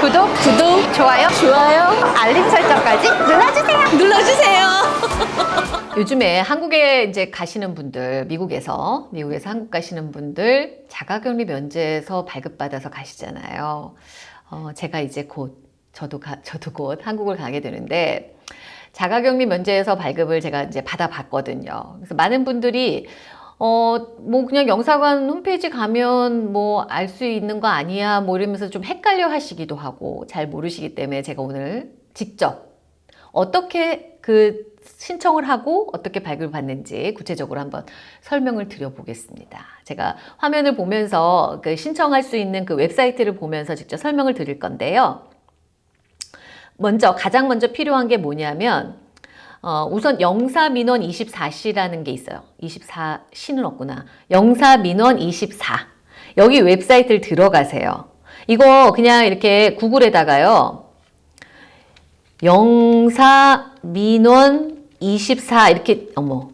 구독, 구독, 좋아요, 좋아요, 알림 설정까지 눌러주세요. 눌러주세요. 요즘에 한국에 이제 가시는 분들, 미국에서, 미국에서 한국 가시는 분들 자가격리 면제에서 발급받아서 가시잖아요. 어, 제가 이제 곧, 저도 가, 저도 곧 한국을 가게 되는데, 자가격리 면제에서 발급을 제가 이제 받아봤거든요. 그래서 많은 분들이 어, 뭐 그냥 영사관 홈페이지 가면 뭐 알 수 있는 거 아니야 뭐 이러면서 좀 헷갈려 하시기도 하고 잘 모르시기 때문에 제가 오늘 직접 어떻게 그 신청을 하고 어떻게 발급을 받는지 구체적으로 한번 설명을 드려 보겠습니다. 제가 화면을 보면서 그 신청할 수 있는 그 웹사이트를 보면서 직접 설명을 드릴 건데요. 먼저 가장 먼저 필요한 게 뭐냐면 어, 우선 영사민원 24시라는 게 있어요. 24시는 없구나. 영사민원 24. 여기 웹사이트를 들어가세요. 이거 그냥 이렇게 구글에다가요. 영사민원 24 이렇게 어머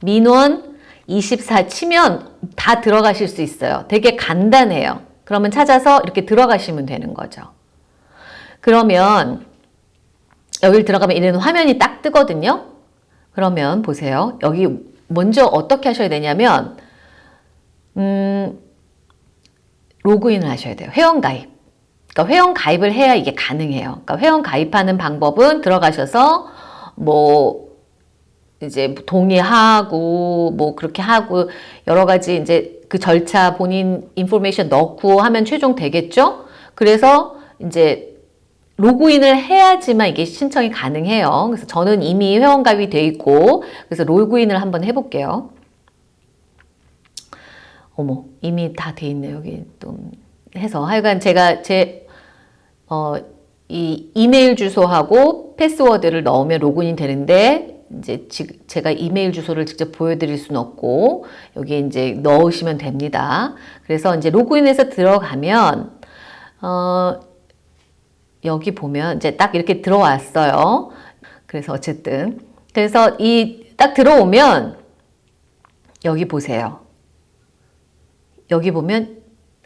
민원 24 치면 다 들어가실 수 있어요. 되게 간단해요. 그러면 찾아서 이렇게 들어가시면 되는 거죠. 그러면 여기를 들어가면 이런 화면이 딱 뜨거든요. 그러면 보세요. 여기 먼저 어떻게 하셔야 되냐면 음, 로그인을 하셔야 돼요. 회원 가입. 그러니까 회원 가입을 해야 이게 가능해요. 그러니까 회원 가입하는 방법은 들어가셔서 뭐 이제 동의하고 뭐 그렇게 하고 여러 가지 이제 그 절차 본인 인포메이션 넣고 하면 최종 되겠죠? 그래서 이제 로그인을 해야지만 이게 신청이 가능해요. 그래서 저는 이미 회원가입이 돼 있고 그래서 로그인을 한번 해볼게요. 어머 이미 다 돼 있네 여기 또 해서 하여간 제가 제 어, 이 이메일 주소하고 패스워드를 넣으면 로그인이 되는데 이제 제가 이메일 주소를 직접 보여드릴 수는 없고 여기에 이제 넣으시면 됩니다. 그래서 이제 로그인해서 들어가면 어, 여기 보면 이제 딱 이렇게 들어왔어요. 그래서 어쨌든 그래서 이 딱 들어오면 여기 보세요. 여기 보면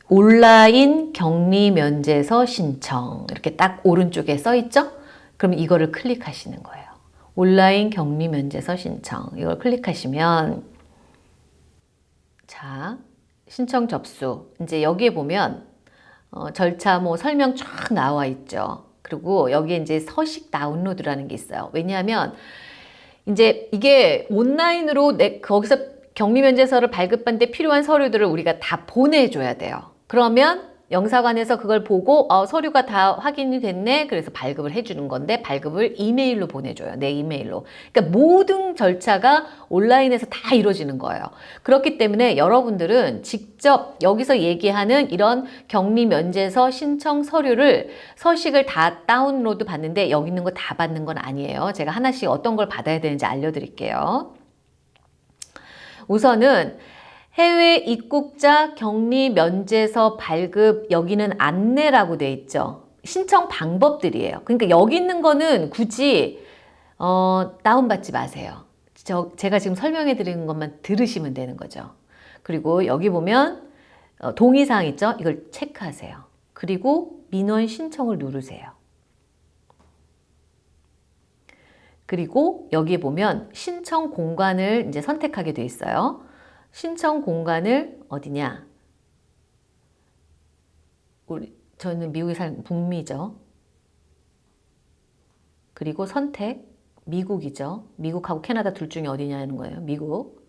온라인 격리 면제서 신청 이렇게 딱 오른쪽에 써 있죠? 그럼 이거를 클릭하시는 거예요. 온라인 격리 면제서 신청 이걸 클릭하시면 자 신청 접수 이제 여기에 보면 어, 절차 뭐 설명 쫙 나와 있죠. 그리고 여기에 이제 서식 다운로드라는 게 있어요. 왜냐하면 이제 이게 온라인으로 내 거기서 격리 면제서를 발급받는데 필요한 서류들을 우리가 다 보내줘야 돼요. 그러면 영사관에서 그걸 보고 어, 서류가 다 확인이 됐네. 그래서 발급을 해주는 건데 발급을 이메일로 보내줘요. 내 이메일로. 그러니까 모든 절차가 온라인에서 다 이루어지는 거예요. 그렇기 때문에 여러분들은 직접 여기서 얘기하는 이런 격리 면제서 신청 서류를 서식을 다 다운로드 받는데 여기 있는 거 다 받는 건 아니에요. 제가 하나씩 어떤 걸 받아야 되는지 알려드릴게요. 우선은 해외 입국자 격리 면제서 발급 여기는 안내라고 돼 있죠. 신청 방법들이에요. 그러니까 여기 있는 거는 굳이 어, 다운받지 마세요. 저, 제가 지금 설명해 드리는 것만 들으시면 되는 거죠. 그리고 여기 보면 어, 동의사항 있죠? 이걸 체크하세요. 그리고 민원 신청을 누르세요. 그리고 여기 보면 신청 공간을 이제 선택하게 돼 있어요. 신청 공간을 어디냐? 우리 저는 미국에 사는 북미죠. 그리고 선택 미국이죠. 미국하고 캐나다 둘 중에 어디냐는 거예요. 미국.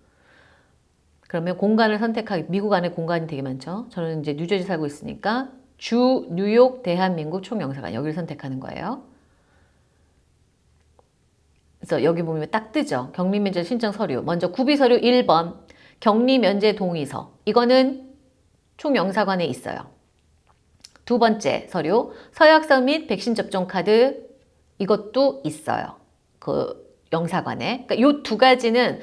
그러면 공간을 선택하기 미국 안에 공간이 되게 많죠. 저는 이제 뉴저지 살고 있으니까 주 뉴욕 대한민국 총영사관 여기를 선택하는 거예요. 그래서 여기 보면 딱 뜨죠. 격리면제 신청 서류. 먼저 구비 서류 1번 격리 면제 동의서 이거는 총영사관에 있어요. 두 번째 서류 서약서 및 백신 접종 카드 이것도 있어요. 그 영사관에. 그러니까 이 두 가지는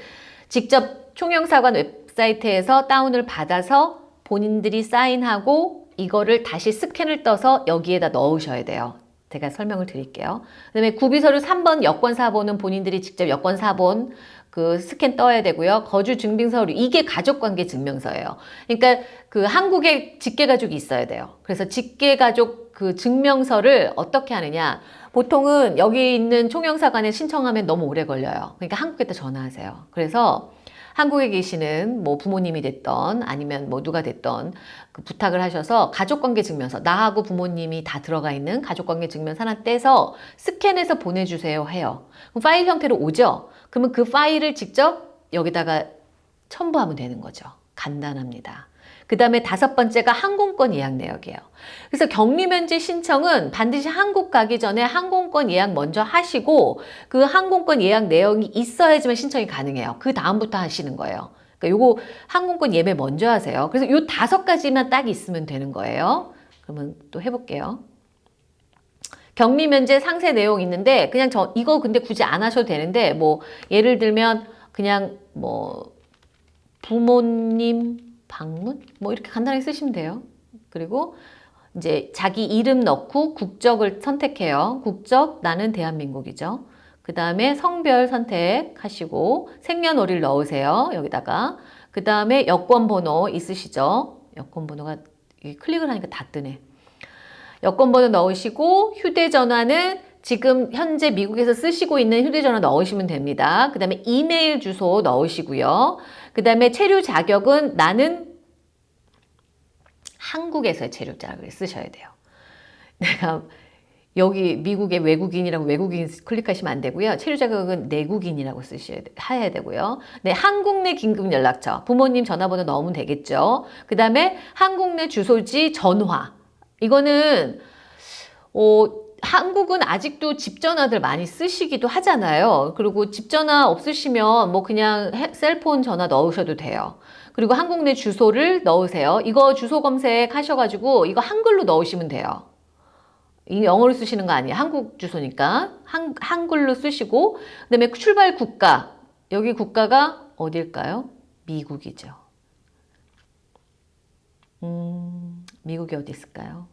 직접 총영사관 웹사이트에서 다운을 받아서 본인들이 사인하고 이거를 다시 스캔을 떠서 여기에다 넣으셔야 돼요. 제가 설명을 드릴게요. 그 다음에 구비서류 3번 여권 사본은 본인들이 직접 여권 사본 그 스캔 떠야 되고요. 거주 증빙 서류 이게 가족 관계 증명서예요. 그러니까 그 한국에 직계 가족이 있어야 돼요. 그래서 직계 가족 그 증명서를 어떻게 하느냐? 보통은 여기 있는 총영사관에 신청하면 너무 오래 걸려요. 그러니까 한국에다 전화하세요. 그래서 한국에 계시는 뭐 부모님이 됐던 아니면 뭐 누가 됐던 그 부탁을 하셔서 가족관계 증명서 나하고 부모님이 다 들어가 있는 가족관계 증명서 하나 떼서 스캔해서 보내주세요 해요. 그럼 파일 형태로 오죠. 그러면 그 파일을 직접 여기다가 첨부하면 되는 거죠. 간단합니다. 그 다음에 다섯 번째가 항공권 예약 내역이에요. 그래서 격리 면제 신청은 반드시 한국 가기 전에 항공권 예약 먼저 하시고 그 항공권 예약 내역이 있어야지만 신청이 가능해요. 그 다음부터 하시는 거예요. 그러니까 요거 항공권 예매 먼저 하세요. 그래서 요 다섯 가지만 딱 있으면 되는 거예요. 그러면 또 해볼게요. 격리 면제 상세 내용 있는데 그냥 저 이거 근데 굳이 안 하셔도 되는데 뭐 예를 들면 그냥 뭐 부모님 방문 뭐 이렇게 간단하게 쓰시면 돼요. 그리고 이제 자기 이름 넣고 국적을 선택해요. 국적 나는 대한민국이죠. 그 다음에 성별 선택하시고 생년월일 넣으세요. 여기다가 그 다음에 여권 번호 있으시죠? 여권 번호가 클릭을 하니까 다 뜨네. 여권 번호 넣으시고 휴대전화는 지금 현재 미국에서 쓰시고 있는 휴대전화 넣으시면 됩니다. 그 다음에 이메일 주소 넣으시고요. 그 다음에 체류 자격은 나는 한국에서의 체류 자격을 쓰셔야 돼요. 내가 여기 미국의 외국인이라고 외국인 클릭하시면 안 되고요. 체류 자격은 내국인이라고 쓰셔야 되고요. 네, 한국 내 긴급 연락처 부모님 전화번호 넣으면 되겠죠. 그 다음에 한국 내 주소지 전화 이거는 어, 한국은 아직도 집 전화들 많이 쓰시기도 하잖아요. 그리고 집 전화 없으시면 뭐 그냥 셀폰 전화 넣으셔도 돼요. 그리고 한국 내 주소를 넣으세요. 이거 주소 검색 하셔가지고 이거 한글로 넣으시면 돼요. 이 영어로 쓰시는 거 아니에요. 한국 주소니까 한, 한글로 쓰시고 그 다음에 출발 국가 여기 국가가 어딜까요? 미국이죠. 음, 미국이 어디 있을까요?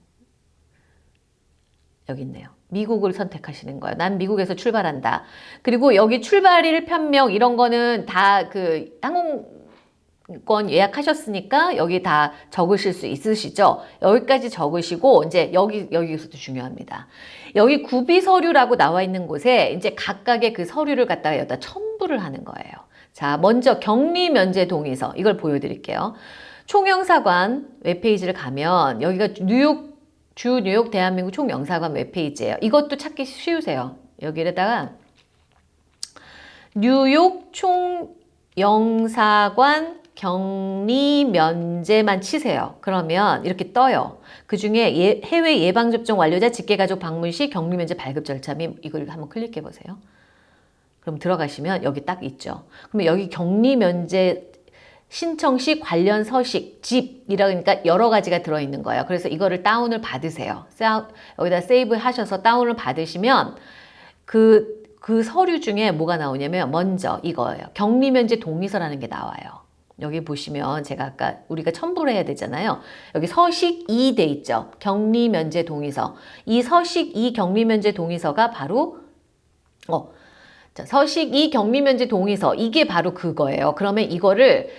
여기 있네요. 미국을 선택하시는 거예요. 난 미국에서 출발한다. 그리고 여기 출발일 편명 이런 거는 다 그 항공권 예약하셨으니까 여기 다 적으실 수 있으시죠. 여기까지 적으시고 이제 여기 여기서도 중요합니다. 여기 구비 서류라고 나와 있는 곳에 이제 각각의 그 서류를 갖다가 여기다 첨부를 하는 거예요. 자, 먼저 격리 면제 동의서 이걸 보여드릴게요. 총영사관 웹페이지를 가면 여기가 뉴욕 주 뉴욕 대한민국 총영사관 웹페이지예요. 이것도 찾기 쉬우세요. 여기에다가 뉴욕 총영사관 격리 면제만 치세요. 그러면 이렇게 떠요. 그 중에 예, 해외 예방접종 완료자 직계가족 방문 시 격리 면제 발급 절차 및 이걸 한번 클릭해 보세요. 그럼 들어가시면 여기 딱 있죠. 그러면 여기 격리 면제 신청 시 관련 서식, 집이라니까 여러 가지가 들어있는 거예요. 그래서 이거를 다운을 받으세요. 여기다 세이브 하셔서 다운을 받으시면 그, 그 서류 중에 뭐가 나오냐면 먼저 이거예요. 격리면제 동의서라는 게 나와요. 여기 보시면 제가 아까 우리가 첨부를 해야 되잖아요. 여기 서식 2 돼 있죠. 격리 면제 동의서. 이 서식 2 격리 면제 동의서가 바로 어, 자, 서식 2 격리 면제 동의서 이게 바로 그거예요. 그러면 이거를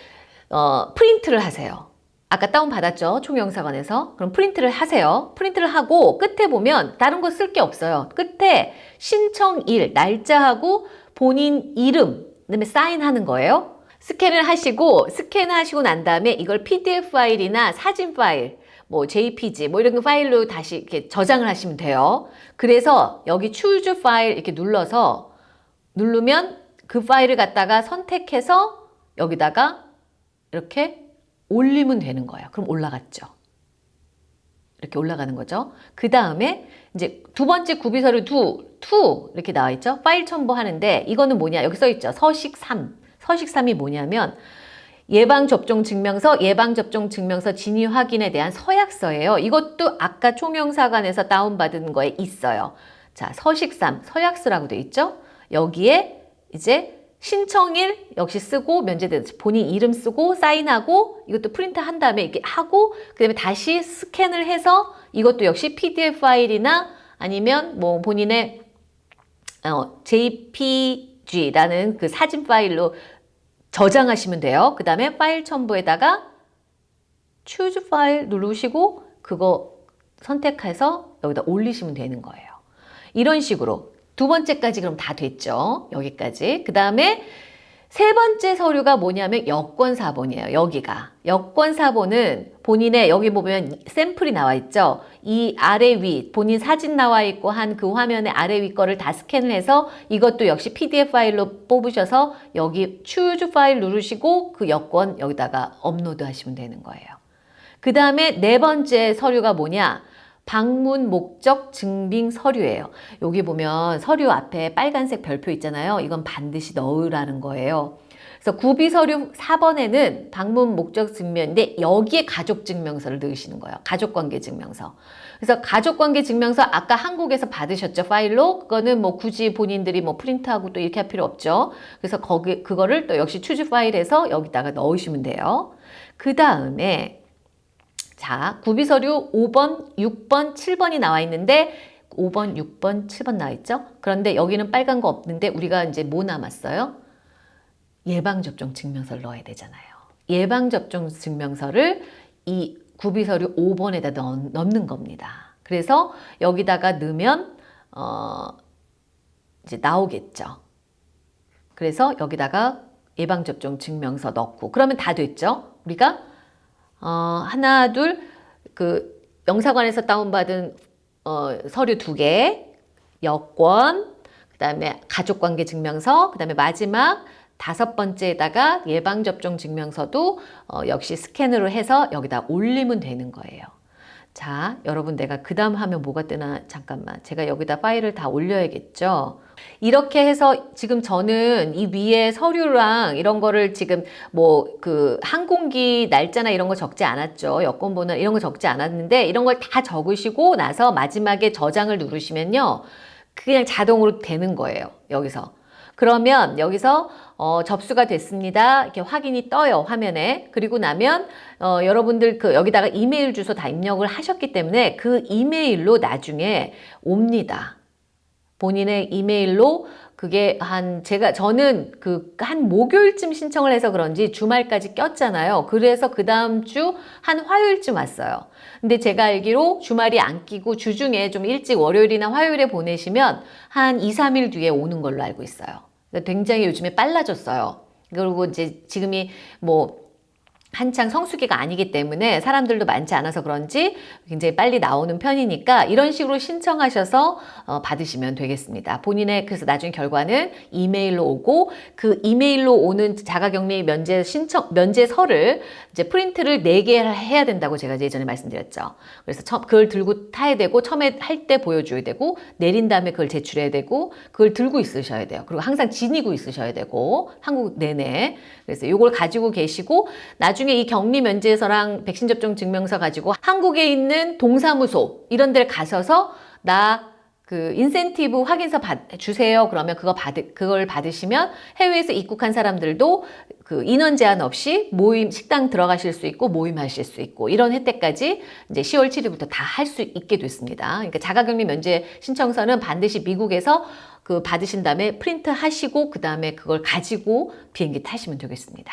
어, 프린트를 하세요. 아까 다운받았죠? 총영사관에서. 그럼 프린트를 하세요. 프린트를 하고 끝에 보면 다른 거 쓸 게 없어요. 끝에 신청일, 날짜하고 본인 이름, 그다음에 사인하는 거예요. 스캔을 하시고 스캔하시고 난 다음에 이걸 PDF 파일이나 사진 파일, 뭐 JPG 뭐 이런 파일로 다시 이렇게 저장을 하시면 돼요. 그래서 여기 choose 파일 이렇게 눌러서 누르면 그 파일을 갖다가 선택해서 여기다가 이렇게 올리면 되는 거예요. 그럼 올라갔죠. 이렇게 올라가는 거죠. 그 다음에 이제 두 번째 구비서류 두, two 이렇게 나와 있죠. 파일 첨부하는데 이거는 뭐냐 여기 써 있죠. 서식 3. 서식 3이 뭐냐면 예방접종 증명서, 예방접종 증명서 진위 확인에 대한 서약서예요. 이것도 아까 총영사관에서 다운받은 거에 있어요. 자, 서식 3, 서약서라고 돼 있죠. 여기에 이제 신청일 역시 쓰고 면제된 본인 이름 쓰고 사인하고 이것도 프린트 한 다음에 이렇게 하고 그 다음에 다시 스캔을 해서 이것도 역시 PDF 파일이나 아니면 뭐 본인의 어, JPG라는 그 사진 파일로 저장하시면 돼요. 그 다음에 파일 첨부에다가 choose 파일 누르시고 그거 선택해서 여기다 올리시면 되는 거예요. 이런 식으로 두 번째까지 그럼 다 됐죠. 여기까지. 그 다음에 세 번째 서류가 뭐냐면 여권사본이에요. 여기가. 여권사본은 본인의 여기 보면 샘플이 나와 있죠. 이 아래 위 본인 사진 나와 있고 한 그 화면의 아래 위 거를 다 스캔을 해서 이것도 역시 PDF 파일로 뽑으셔서 여기 choose 파일 누르시고 그 여권 여기다가 업로드 하시면 되는 거예요. 그 다음에 네 번째 서류가 뭐냐? 방문 목적 증빙 서류예요. 여기 보면 서류 앞에 빨간색 별표 있잖아요. 이건 반드시 넣으라는 거예요. 그래서 구비 서류 4번에는 방문 목적 증명인데 여기에 가족 증명서를 넣으시는 거예요. 가족 관계 증명서. 그래서 가족 관계 증명서 아까 한국에서 받으셨죠 파일로 그거는 뭐 굳이 본인들이 뭐 프린트하고 또 이렇게 할 필요 없죠. 그래서 거기 그거를 또 역시 추주 파일에서 여기다가 넣으시면 돼요. 그 다음에 자, 구비서류 5번, 6번, 7번이 나와 있는데 5번, 6번, 7번 나와 있죠? 그런데 여기는 빨간 거 없는데 우리가 이제 뭐 남았어요? 예방접종 증명서를 넣어야 되잖아요. 예방접종 증명서를 이 구비서류 5번에다 넣, 넣는 겁니다. 그래서 여기다가 넣으면 어 이제 나오겠죠. 그래서 여기다가 예방접종 증명서 넣고 그러면 다 됐죠? 우리가 어, 하나, 둘, 그 영사관에서 다운받은 어, 서류 두 개, 여권, 그 다음에 가족관계 증명서, 그 다음에 마지막 다섯 번째에다가 예방접종 증명서도 어, 역시 스캔으로 해서 여기다 올리면 되는 거예요. 자, 여러분 내가 그 다음 하면 뭐가 뜨나 잠깐만 제가 여기다 파일을 다 올려야겠죠. 이렇게 해서 지금 저는 이 위에 서류랑 이런 거를 지금 뭐 그 항공기 날짜나 이런 거 적지 않았죠. 여권번호 이런 거 적지 않았는데 이런 걸 다 적으시고 나서 마지막에 저장을 누르시면요. 그냥 자동으로 되는 거예요. 여기서. 그러면 여기서 어, 접수가 됐습니다. 이렇게 확인이 떠요 화면에. 그리고 나면 어, 여러분들 그 여기다가 이메일 주소 다 입력을 하셨기 때문에 그 이메일로 나중에 옵니다. 본인의 이메일로 그게 한 제가 저는 그 한 목요일쯤 신청을 해서 그런지 주말까지 꼈잖아요. 그래서 그 다음 주 한 화요일쯤 왔어요. 근데 제가 알기로 주말이 안 끼고 주중에 좀 일찍 월요일이나 화요일에 보내시면 한 2, 3일 뒤에 오는 걸로 알고 있어요. 굉장히 요즘에 빨라졌어요. 그리고 이제 지금이 뭐 한창 성수기가 아니기 때문에 사람들도 많지 않아서 그런지 굉장히 빨리 나오는 편이니까 이런 식으로 신청하셔서 어, 받으시면 되겠습니다. 본인의 그래서 나중에 결과는 이메일로 오고 그 이메일로 오는 자가격리 면제 신청 면제서를 이제 프린트를 4개 해야 된다고 제가 예전에 말씀드렸죠. 그래서 처, 그걸 들고 타야 되고 처음에 할 때 보여줘야 되고 내린 다음에 그걸 제출해야 되고 그걸 들고 있으셔야 돼요. 그리고 항상 지니고 있으셔야 되고 한국 내내 그래서 이걸 가지고 계시고 나중에 이 격리 면제서랑 백신 접종 증명서 가지고 한국에 있는 동사무소 이런 데를 가셔서 나 그 인센티브 확인서 받, 주세요. 그러면 그거 받 그걸 받으시면 해외에서 입국한 사람들도 그 인원 제한 없이 모임 식당 들어가실 수 있고 모임하실 수 있고 이런 혜택까지 이제 10월 7일부터 다 할 수 있게 됐습니다. 그러니까 자가격리 면제 신청서는 반드시 미국에서 그 받으신 다음에 프린트 하시고 그 다음에 그걸 가지고 비행기 타시면 되겠습니다.